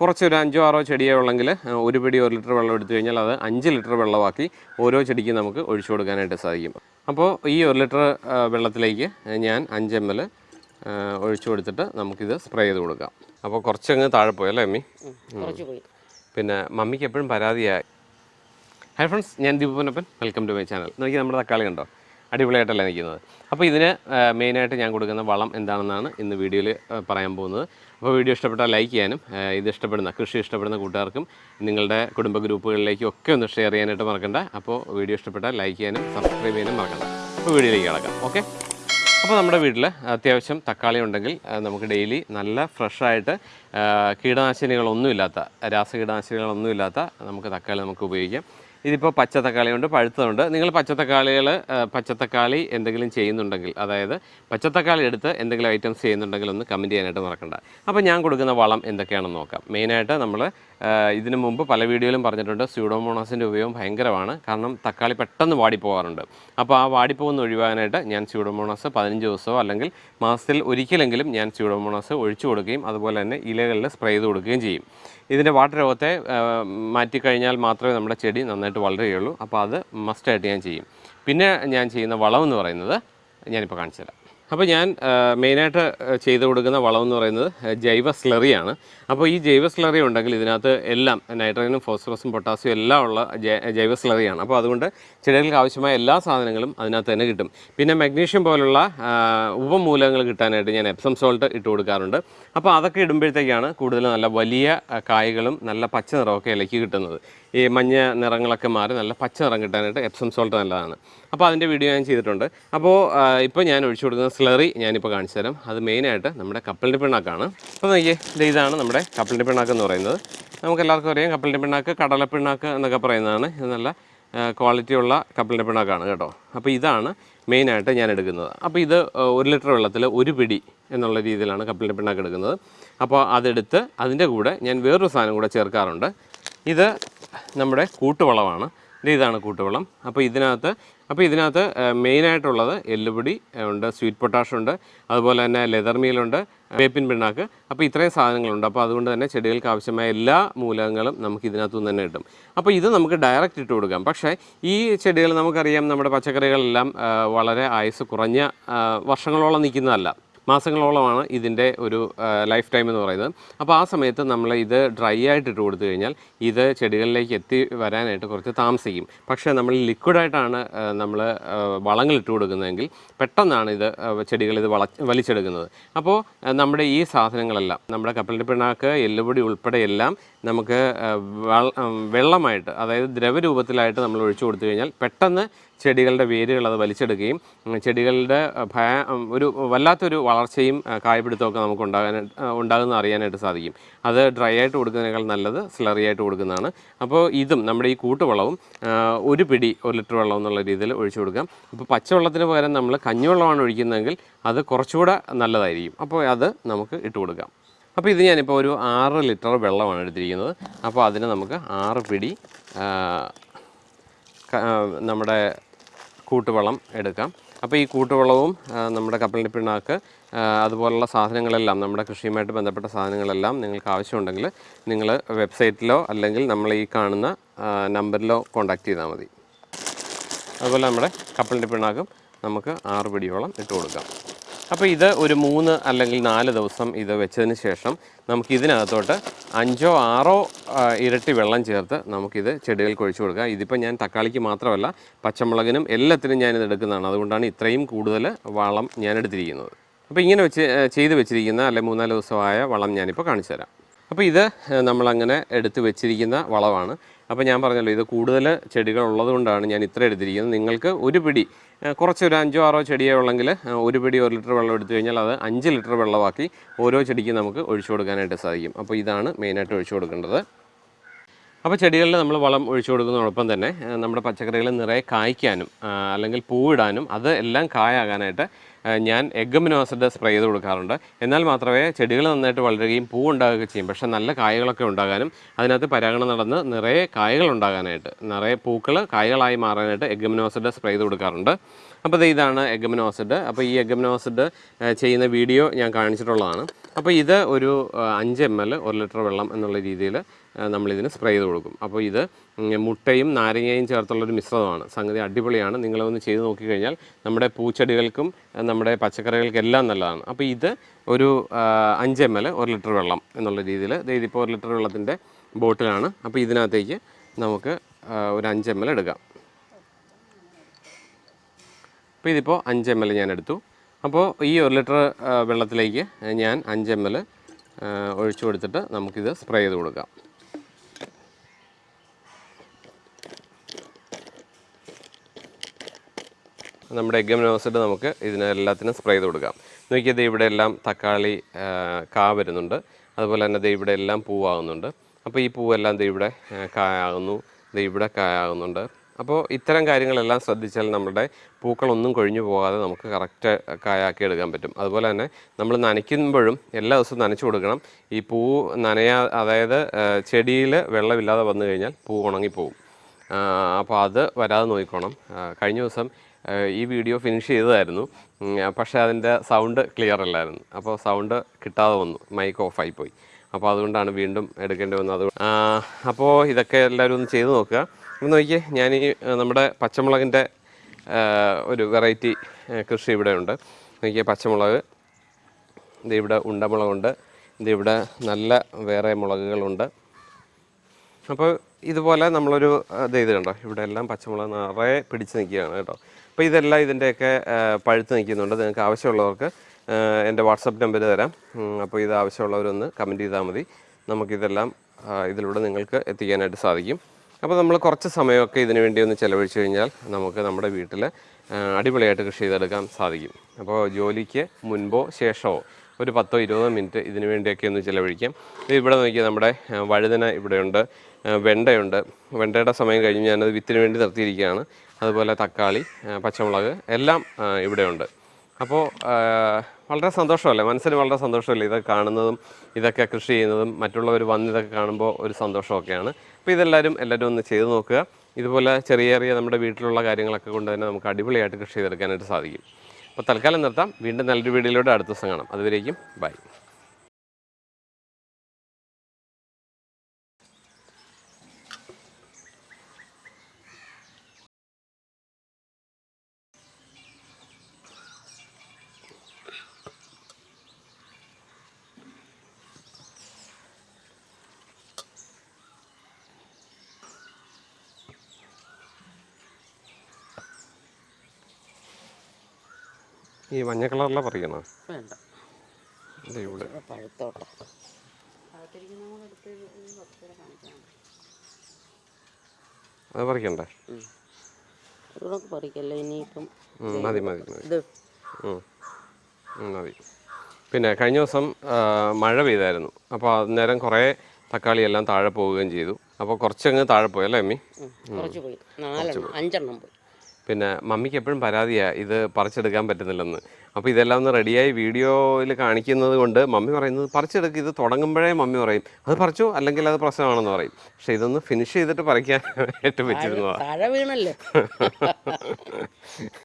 കുറച്ചൊരു അഞ്ചോ ആറോ ചെടിയോ ഉള്ളെങ്കിൽ ഒരു പിടി ഒരു ലിറ്റർ വെള്ളം എടുത്തു കഴിഞ്ഞാൽ അത് അഞ്ച് ലിറ്റർ വെള്ളമാക്കി ഓരോ ചെടിക്കും നമുക്ക് ഒഴിച്ചു കൊടുക്കാനായിട്ട് സാധിക്കും. അപ്പോൾ ഈ ഒരു ലിറ്റർ വെള്ളത്തിലേക്ക് ഞാൻ അഞ്ച് എം എൽ ഒഴിച്ചു കൊടുത്തിട്ട് നമുക്കിത് സ്പ്രേ ചെയ്ത് കൊടുക്കാം. അപ്പോൾ കുറച്ചങ്ങ് താഴെ പോയി അല്ലേ അമ്മി? പിന്നെ മമ്മിക്ക് എപ്പോഴും പരാതിയായി. ഹായ് ഫ്രണ്ട്സ് ഞാൻ Deepanappan welcome to my channel. നോക്കി നമ്മുടെ തക്കാളി കണ്ടോ? അടിപൊളിയായിട്ടല്ല നിൽക്കുന്നത്. അപ്പോൾ ഇതിന് മെയിനായിട്ട് ഞാൻ കൊടുക്കുന്ന വളം എന്താണെന്നാണ് ഇന്ന് വീഡിയോയിൽ പറയാൻ പോകുന്നത്. അപ്പോൾ വീഡിയോ ഇഷ്ടപ്പെട്ടാൽ ലൈക്ക് ചെയ്യാനും ഇത് ഇഷ്ടപ്പെടുന്ന കൃഷി ഇഷ്ടപ്പെടുന്ന കൂട്ടുകാർക്കും നിങ്ങളുടെ കുടുംബ ഗ്രൂപ്പുകളിലേക്കും ഒക്കെ ഒന്ന് ഷെയർ ചെയ്യാനായിട്ട് മറക്കണ്ട. അപ്പോൾ വീഡിയോ ഇഷ്ടപ്പെട്ടാൽ ലൈക്ക് ചെയ്യാനും സബ്സ്ക്രൈബ് ചെയ്യാനും മറക്കണ്ട. അപ്പോൾ വീഡിയോയിലേക്ക് കിടക്കാം. ഓക്കെ? അപ്പോൾ നമ്മുടെ വീട്ടിൽ അത്യാവശ്യം തക്കാളി ഉണ്ടെങ്കിൽ നമുക്ക് ഡെയിലി നല്ല ഫ്രഷായിട്ട് കീടനാശിനികളൊന്നുമില്ലാത്ത രാസകീടനാശിനികളൊന്നുമില്ലാത്ത നമുക്ക് തക്കാളി നമുക്ക് ഉപയോഗിക്കാം. ഇതിപ്പോൾ പച്ചത്തക്കാളിയുണ്ട് പഴുത്തതുണ്ട് നിങ്ങൾ പച്ചത്തക്കാളികൾ പച്ചത്തക്കാളി എന്തെങ്കിലും ചെയ്യുന്നുണ്ടെങ്കിൽ അതായത് പച്ചത്തക്കാളി എടുത്ത് എന്തെങ്കിലും ഐറ്റംസ് ചെയ്യുന്നുണ്ടെങ്കിൽ ഒന്ന് കമന്റ് ചെയ്യാനായിട്ട് മറക്കണ്ട. അപ്പോൾ ഞാൻ കൊടുക്കുന്ന വളം എന്തൊക്കെയാണെന്ന് നോക്കാം. മെയിനായിട്ട് നമ്മൾ ഇതിനു മുമ്പ് പല വീഡിയോയിലും പറഞ്ഞിട്ടുണ്ട് സ്യൂഡോമോണാസിന്റെ ഉപയോഗം ഭയങ്കരമാണ്. കാരണം തക്കാളി പെട്ടെന്ന് വാടിപ്പോകാറുണ്ട്. അപ്പോൾ ആ വാടിപ്പോകുന്ന ഒഴിവാകാനായിട്ട് ഞാൻ സ്യൂഡോമോണാസ് പതിനഞ്ച് ദിവസമോ അല്ലെങ്കിൽ മാസത്തിൽ ഒരിക്കലെങ്കിലും ഞാൻ സ്യൂഡോമോണാസ് ഒഴിച്ചു കൊടുക്കുകയും അതുപോലെ തന്നെ ഇലകളിൽ സ്പ്രേ ചെയ്ത് കൊടുക്കുകയും ചെയ്യും. ഇതിന്റെ വാട്ടർ രോഗത്തെ മാറ്റിക്കഴിഞ്ഞാൽ മാത്രമേ നമ്മുടെ ചെടി നന്നായിട്ട് വളരുകയുള്ളൂ അപ്പോൾ അത് മസ്റ്റായിട്ട് ഞാൻ ചെയ്യും. പിന്നെ ഞാൻ ചെയ്യുന്ന വളമെന്ന് പറയുന്നത് ഞാനിപ്പോൾ കാണിച്ചു തരാം. അപ്പോൾ ഞാൻ മെയിനായിട്ട് ചെയ്തു കൊടുക്കുന്ന വളം എന്ന് പറയുന്നത് ജൈവ സ്ലറിയാണ്. അപ്പോൾ ഈ ജൈവ സ്ലറി ഉണ്ടെങ്കിൽ ഇതിനകത്ത് എല്ലാം നൈട്രജനും ഫോസ്ഫറസും പൊട്ടാസ്യം എല്ലാം ഉള്ള ജൈവ സ്ലറിയാണ്. അപ്പോൾ അതുകൊണ്ട് ചെടികൾക്ക് ആവശ്യമായ എല്ലാ സാധനങ്ങളും അതിനകത്ത് തന്നെ കിട്ടും. പിന്നെ മഗ്നീഷ്യം പോലുള്ള ഉപമൂലകങ്ങൾ കിട്ടാനായിട്ട് ഞാൻ എപ്സം സോൾട്ട് ഇട്ട് കൊടുക്കാറുണ്ട്. അപ്പോൾ അതൊക്കെ ഇടുമ്പോഴത്തേക്കാണ് കൂടുതൽ നല്ല വലിയ കായകളും നല്ല പച്ച നിറമൊക്കെ കിട്ടുന്നത്. ഈ മഞ്ഞ നിറങ്ങളൊക്കെ മാറി നല്ല പച്ച നിറം കിട്ടാനായിട്ട് എപ്സം സോൾട്ട് നല്ലതാണ്. അപ്പോൾ അതിന്റെ വീഡിയോ ഞാൻ ചെയ്തിട്ടുണ്ട്. അപ്പോൾ ഇപ്പോൾ ഞാൻ ഒഴിച്ചു കൊടുക്കുന്ന സ്ലറി ഞാനിപ്പോൾ കാണിച്ചു തരാം. അത് മെയിനായിട്ട് നമ്മുടെ കപ്പലിന്റെ പിണ്ണാക്കാണ്. അപ്പോൾ നോക്കിയേ ഇതാണ് നമ്മുടെ കപ്പലിന്റെ പിണ്ണാക്ക് എന്ന് പറയുന്നത്. നമുക്ക് എല്ലാവർക്കും അറിയാം കപ്പലിന്റെ പിണ്ണാക്ക് കടല പിണ്ണാക്ക് എന്നൊക്കെ പറയുന്നതാണ്. ഇത് നല്ല ക്വാളിറ്റിയുള്ള കപ്പലിന്റെ പിണ്ണാക്കാണ് കേട്ടോ. അപ്പോൾ ഇതാണ് മെയിനായിട്ട് ഞാൻ എടുക്കുന്നത്. അപ്പോൾ ഇത് ഒരു ലിറ്റർ വെള്ളത്തിൽ ഒരു പിടി എന്നുള്ള രീതിയിലാണ് കപ്പലിന്റെ പിണ്ണാക്ക് എടുക്കുന്നത്. അപ്പോൾ അതെടുത്ത് അതിന്റെ കൂടെ ഞാൻ വേറൊരു സാധനം കൂടെ ചേർക്കാറുണ്ട്. ഇത് നമ്മുടെ കൂട്ടുവളമാണ് ഇത് ഇതാണ് കൂട്ടുവളം. അപ്പോൾ ഇതിനകത്ത് അപ്പോൾ ഇതിനകത്ത് മെയിനായിട്ടുള്ളത് എല്ലുപൊടി ഉണ്ട് സ്വീറ്റ് പൊട്ടാഷ് ഉണ്ട് അതുപോലെ തന്നെ ലെതർ മീലുണ്ട് വേപ്പിൻ പിണ്ണാക്ക്. അപ്പോൾ ഇത്രയും സാധനങ്ങളുണ്ട്. അപ്പോൾ അതുകൊണ്ട് തന്നെ ചെടികൾക്ക് ആവശ്യമായ എല്ലാ മൂലകങ്ങളും നമുക്ക് ഇതിനകത്തു നിന്ന് തന്നെ കിട്ടും. അപ്പോൾ ഇത് നമുക്ക് ഡയറക്റ്റ് ഇട്ട് കൊടുക്കാം. പക്ഷേ ഈ ചെടികൾ നമുക്കറിയാം നമ്മുടെ പച്ചക്കറികളെല്ലാം വളരെ ആയുസ് കുറഞ്ഞ വർഷങ്ങളോളം നിൽക്കുന്നതല്ല. മാസങ്ങളോളമാണ് ഇതിന്റെ ഒരു ലൈഫ് ടൈം എന്ന് പറയുന്നത്. അപ്പോൾ ആ സമയത്ത് നമ്മൾ ഇത് ഡ്രൈ ആയിട്ട് ഇട്ട് കൊടുത്തു കഴിഞ്ഞാൽ ഇത് ചെടികളിലേക്ക് എത്തി വരാനായിട്ട് കുറച്ച് താമസിക്കും. പക്ഷേ നമ്മൾ ലിക്വിഡായിട്ടാണ് നമ്മൾ വളങ്ങൾ ഇട്ട് കൊടുക്കുന്നതെങ്കിൽ പെട്ടെന്നാണ് ഇത് ചെടികൾ ഇത് വള വലിച്ചെടുക്കുന്നത്. അപ്പോൾ നമ്മുടെ ഈ സാധനങ്ങളെല്ലാം നമ്മുടെ കപ്പലിന്റെ പിണ്ണാക്ക് എല്ലുപൊടി ഉൾപ്പെടെ എല്ലാം നമുക്ക് വെള്ളമായിട്ട് അതായത് ദ്രവരൂപത്തിലായിട്ട് നമ്മൾ ഒഴിച്ചു കൊടുത്തു കഴിഞ്ഞാൽ പെട്ടെന്ന് ചെടികളുടെ വേരുകൾ അത് വലിച്ചെടുക്കുകയും ചെടികളുടെ ഭയ ഒരു വല്ലാത്തൊരു വളർച്ചയും കായപിടുത്തമൊക്കെ നമുക്ക് ഉണ്ടാകാനായിട്ട് ഉണ്ടാകുന്ന അറിയാനായിട്ട് സാധിക്കും. അത് ഡ്രൈ ആയിട്ട് കൊടുക്കുന്നതിനേക്കാൾ നല്ലത് സ്ലറി ആയിട്ട് കൊടുക്കുന്നതാണ്. അപ്പോൾ ഇതും നമ്മുടെ ഈ കൂട്ടുവളവും ഒരു പിടി ഒരു ലിറ്റർ വെള്ളം എന്നുള്ള രീതിയിൽ ഒഴിച്ചു കൊടുക്കാം. അപ്പോൾ പച്ചവെള്ളത്തിന് പകരം നമ്മൾ കഞ്ഞിവെള്ളമാണ് ഒഴിക്കുന്നതെങ്കിൽ അത് കുറച്ചുകൂടെ നല്ലതായിരിക്കും. അപ്പോൾ അത് നമുക്ക് ഇട്ട് കൊടുക്കാം. അപ്പോൾ ഇത് ഞാനിപ്പോൾ ഒരു ആറ് ലിറ്റർ വെള്ളമാണ് എടുത്തിരിക്കുന്നത്. അപ്പോൾ അതിന് നമുക്ക് ആറ് പിടി നമ്മുടെ കൂട്ടുവളം എടുക്കാം. അപ്പോൾ ഈ കൂട്ടുവളവും നമ്മുടെ കപ്പലിന്റെ പിണ്ണാക്ക് അതുപോലുള്ള സാധനങ്ങളെല്ലാം നമ്മുടെ കൃഷിയുമായിട്ട് ബന്ധപ്പെട്ട സാധനങ്ങളെല്ലാം നിങ്ങൾക്ക് ആവശ്യമുണ്ടെങ്കിൽ നിങ്ങൾ വെബ്സൈറ്റിലോ അല്ലെങ്കിൽ നമ്മൾ ഈ കാണുന്ന നമ്പറിലോ കോൺടാക്റ്റ് ചെയ്താൽ മതി. അതുപോലെ നമ്മുടെ കപ്പലിന്റെ പിണ്ണാക്കും നമുക്ക് ആറ് പിടിയോളം ഇട്ട് കൊടുക്കാം. അപ്പോൾ ഇത് ഒരു മൂന്ന് അല്ലെങ്കിൽ നാല് ദിവസം ഇത് വെച്ചതിന് ശേഷം നമുക്ക് ഇതിനകത്തോട്ട് അഞ്ചോ ആറോ ഇരട്ടി വെള്ളം ചേർത്ത് നമുക്കിത് ചെടികൾക്ക് ഒഴിച്ചു കൊടുക്കാം. ഇതിപ്പോൾ ഞാൻ തക്കാളിക്ക് മാത്രമല്ല പച്ചമുളകിനും എല്ലാത്തിനും ഞാനിത് എടുക്കുന്നതാണ്. അതുകൊണ്ടാണ് ഇത്രയും കൂടുതൽ വളം ഞാൻ എടുത്തിരിക്കുന്നത് അപ്പോൾ ഇങ്ങനെ വെച്ച് ചെയ്ത് വെച്ചിരിക്കുന്ന അല്ലെങ്കിൽ മൂന്നാൽ ദിവസമായ വളം ഞാനിപ്പോൾ കാണിച്ചു തരാം അപ്പോൾ ഇത് നമ്മളങ്ങനെ എടുത്ത് വെച്ചിരിക്കുന്ന വളമാണ്. അപ്പോൾ ഞാൻ പറഞ്ഞല്ലോ ഇത് കൂടുതൽ ചെടികൾ ഉള്ളതുകൊണ്ടാണ് ഞാൻ ഇത്ര എടുത്തിരിക്കുന്നത്. നിങ്ങൾക്ക് ഒരു പിടി കുറച്ചൊരു അഞ്ചോ ആറോ ചെടിയോ ഉള്ളെങ്കിൽ ഒരു പിടി ഒരു ലിറ്റർ വെള്ളം എടുത്തു കഴിഞ്ഞാൽ അത് അഞ്ച് ലിറ്റർ വെള്ളമാക്കി ഓരോ ചെടിക്കും നമുക്ക് ഒഴിച്ചു കൊടുക്കാനായിട്ട് സാധിക്കും. അപ്പോൾ ഇതാണ് മെയിനായിട്ട് ഒഴിച്ചു കൊടുക്കേണ്ടത്. അപ്പോൾ ചെടികളിൽ നമ്മൾ വളം ഒഴിച്ചു കൊടുക്കുന്നതോടൊപ്പം തന്നെ നമ്മുടെ പച്ചക്കറികൾ നിറയെ കായ്ക്കാനും അല്ലെങ്കിൽ പൂവിടാനും അത് എല്ലാം കായാകാനായിട്ട് ഞാൻ എഗ്ഗമിനോ ആസിഡ് സ്പ്രേ ചെയ്ത് കൊടുക്കാറുണ്ട്. എന്നാൽ മാത്രമേ ചെടികൾ നന്നായിട്ട് വളരുകയും പൂ ഉണ്ടാകുകയും ചെയ്യും. പക്ഷേ നല്ല കായകളൊക്കെ ഉണ്ടാകാനും അതിനകത്ത് പരാഗണം നടന്ന് നിറയെ കായകൾ ഉണ്ടാകാനായിട്ട് നിറയെ പൂക്കൾ കായകളായി മാറാനായിട്ട് എഗ്ഗമിനോ ആസിഡ് സ്പ്രേ ചെയ്ത് കൊടുക്കാറുണ്ട്. അപ്പോൾ ഇതാണ് എഗമനോസിഡ്. അപ്പോൾ ഈ എഗമനോസിഡ് ചെയ്യുന്ന വീഡിയോ ഞാൻ കാണിച്ചിട്ടുള്ളതാണ്. അപ്പോൾ ഇത് ഒരു അഞ്ച് എം എൽ ഒരു ലിറ്റർ വെള്ളം എന്നുള്ള രീതിയിൽ നമ്മളിതിന് സ്പ്രേ ചെയ്ത് കൊടുക്കും. അപ്പോൾ ഇത് മുട്ടയും നാരങ്ങയും ചേർത്തുള്ളൊരു മിശ്രിതമാണ്. സംഗതി അടിപൊളിയാണ്. നിങ്ങളൊന്ന് ചെയ്ത് നോക്കിക്കഴിഞ്ഞാൽ നമ്മുടെ പൂച്ചെടികൾക്കും നമ്മുടെ പച്ചക്കറികൾക്കെല്ലാം നല്ലതാണ്. അപ്പോൾ ഇത് ഒരു അഞ്ച് എം എൽ ഒരു ലിറ്റർ വെള്ളം എന്നുള്ള രീതിയിൽ ഇതിപ്പോൾ ഒരു ലിറ്റർ വെള്ളത്തിന്റെ ബോട്ടിലാണ്. അപ്പോൾ ഇതിനകത്തേക്ക് നമുക്ക് ഒരു അഞ്ച് എം എൽ എടുക്കാം. അപ്പോൾ ഇതിപ്പോൾ അഞ്ച് എം എൽ ഞാൻ എടുത്തു. അപ്പോൾ ഈ ഒരു ലിറ്റർ വെള്ളത്തിലേക്ക് ഞാൻ അഞ്ച് എം എൽ ഒഴിച്ചു കൊടുത്തിട്ട് നമുക്കിത് സ്പ്രേ ചെയ്ത് കൊടുക്കാം. നമ്മുടെ എഗ്ഗമിനോസിഡ് നമുക്ക് ഇതിനെല്ലാത്തിനും സ്പ്രേ ചെയ്ത് കൊടുക്കാം. നോക്കിയത് ഇവിടെ എല്ലാം തക്കാളി കാ വരുന്നുണ്ട്. അതുപോലെ തന്നെ ദേ ഇവിടെ എല്ലാം പൂവാകുന്നുണ്ട്. അപ്പോൾ ഈ പൂവെല്ലാം ദേ ഇവിടെ കായാകുന്നു. ദേ ഇവിടെ കായാകുന്നുണ്ട്. അപ്പോൾ ഇത്തരം കാര്യങ്ങളെല്ലാം ശ്രദ്ധിച്ചാൽ നമ്മുടെ പൂക്കളൊന്നും കൊഴിഞ്ഞു പോകാതെ നമുക്ക് കറക്റ്റ് കായാക്കി എടുക്കാൻ പറ്റും. അതുപോലെ തന്നെ നമ്മൾ നനയ്ക്കുമ്പോഴും എല്ലാ ദിവസവും നനച്ചു കൊടുക്കണം. ഈ പൂ നനയാ അതായത് ചെടിയിൽ വെള്ളമില്ലാതെ വന്നു കഴിഞ്ഞാൽ പൂ ഉണങ്ങിപ്പോവും അപ്പോൾ അത് വരാതെ നോക്കിക്കോണം. കഴിഞ്ഞ ദിവസം ഈ വീഡിയോ ഫിനിഷ് ചെയ്തതായിരുന്നു. പക്ഷേ അതിന്റെ സൗണ്ട് ക്ലിയർ അല്ലായിരുന്നു. അപ്പോൾ സൗണ്ട് കിട്ടാതെ വന്നു. മൈക്ക് ഓഫായി പോയി. അപ്പോൾ അതുകൊണ്ടാണ് വീണ്ടും എടുക്കേണ്ടി വന്നത്. അപ്പോൾ ഇതൊക്കെ എല്ലാവരും ഒന്ന് ചെയ്ത് നോക്കുക. ഒന്ന് നോക്കിയേ ഞാൻ ഈ നമ്മുടെ പച്ചമുളകിന്റെ ഒരു വെറൈറ്റി കൃഷി ഇവിടെ ഉണ്ട്. നോക്കിയേ പച്ചമുളക് ഇത് ഇവിടെ ഉണ്ടമുളകുണ്ട് ഇത് ഇവിടെ നല്ല വേറെ മുളകുകളുണ്ട്. അപ്പോൾ ഇതുപോലെ നമ്മളൊരു ഇത് ചെയ്ത് കണ്ടോ ഇവിടെ എല്ലാം പച്ചമുളക് നിറയെ പിടിച്ച് നിൽക്കുകയാണ് കേട്ടോ. അപ്പോൾ ഇതെല്ലാം ഇതിന്റെയൊക്കെ പഴുത്ത് നിൽക്കുന്നുണ്ട് നിങ്ങൾക്ക് ആവശ്യമുള്ളവർക്ക് എന്റെ വാട്സപ്പ് നമ്പർ തരാം. അപ്പോൾ ഇത് ആവശ്യമുള്ളവരൊന്ന് കമന്റ് ചെയ്താൽ മതി. നമുക്കിതെല്ലാം ഇതിലൂടെ നിങ്ങൾക്ക് എത്തിക്കാനായിട്ട് സാധിക്കും. അപ്പോൾ നമ്മൾ കുറച്ച് സമയമൊക്കെ ഇതിനു വേണ്ടി ഒന്ന് ചിലവഴിച്ചു കഴിഞ്ഞാൽ നമുക്ക് നമ്മുടെ വീട്ടിൽ അടിപൊളിയായിട്ട് കൃഷി ചെയ്തെടുക്കാൻ സാധിക്കും. അപ്പോൾ ജോലിക്ക് മുൻപോ ശേഷമോ ഒരു പത്തോ ഇരുപതോ മിനിറ്റ് ഇതിനു വേണ്ടിയൊക്കെ ഒന്ന് ചിലവഴിക്കാം. ഇവിടെ നോക്കിയാൽ നമ്മുടെ വഴുതന ഇവിടെയുണ്ട് വെണ്ടയുണ്ട്. വെണ്ടയുടെ സമയം കഴിഞ്ഞ് ഞാനത് വിത്തിന് വേണ്ടി നിർത്തിയിരിക്കുകയാണ്. അതുപോലെ തക്കാളി പച്ചമുളക് എല്ലാം ഇവിടെയുണ്ട്. അപ്പോൾ വളരെ സന്തോഷമല്ലേ? മനസ്സിന് വളരെ സന്തോഷമല്ലേ ഇതൊക്കെ കാണുന്നതും ഇതൊക്കെ കൃഷി ചെയ്യുന്നതും? മറ്റുള്ളവർ വന്ന് ഇതൊക്കെ കാണുമ്പോൾ ഒരു സന്തോഷമൊക്കെയാണ്. അപ്പോൾ ഇതെല്ലാവരും എല്ലാവരും ഒന്ന് ചെയ്ത് നോക്കുക. ഇതുപോലെ ചെറിയ ചെറിയ നമ്മുടെ വീട്ടിലുള്ള കാര്യങ്ങളൊക്കെ കൊണ്ട് തന്നെ നമുക്ക് അടിപൊളിയായിട്ട് കൃഷി ചെയ്തെടുക്കാനായിട്ട് സാധിക്കും. അപ്പോൾ തൽക്കാലം നിർത്താം. വീണ്ടും നല്ലൊരു വീഡിയോയിലൂടെ അടുത്ത ദിവസം കാണാം. അതുവരേക്കും ബൈ. ഈ മഞ്ഞ കളറിലെ പറിക്കണോ വേണ്ട. ഇവിടെ. പഴുത്തോട്ടെ. അത് പറിക്കണ്ടേ? ഇവിടെ പറിക്കല്ലേ ഇനിയിപ്പം ഉം, മതി മതി മതി. മതി. പിന്നെ കഴിഞ്ഞ ദിവസം മഴ പെയ്തായിരുന്നു. അപ്പോൾ അന്നേരം കുറേ തക്കാളി എല്ലാം താഴെ പോവുകയും ചെയ്തു. അപ്പോൾ കുറച്ചങ്ങ് താഴെ പോയി അല്ലേ അമ്മി? കുറച്ച് പോയി. നാലെണ്ണം അഞ്ചെണ്ണം പോയി. പിന്നെ മമ്മിക്ക് എപ്പോഴും പരാതിയാണ് ഇത് പറിച്ചെടുക്കാൻ പറ്റുന്നില്ലെന്ന്. അപ്പോൾ ഇതെല്ലാം ഒന്ന് റെഡിയായി വീഡിയോയിൽ കാണിക്കുന്നത് കൊണ്ട് മമ്മി പറയുന്നത് പറിച്ചെടുക്കുക ഇത് തുടങ്ങുമ്പോഴേ മമ്മി പറയും അത് പറിച്ചു അല്ലെങ്കിൽ അത് പ്രശ്നമാണെന്ന് പറയും. പക്ഷെ ഇതൊന്ന് ഫിനിഷ് ചെയ്തിട്ട് പറിക്കാൻ ഏറ്റവും പറ്റിയിരുന്നതാണ് താഴെ വീണല്ലേ?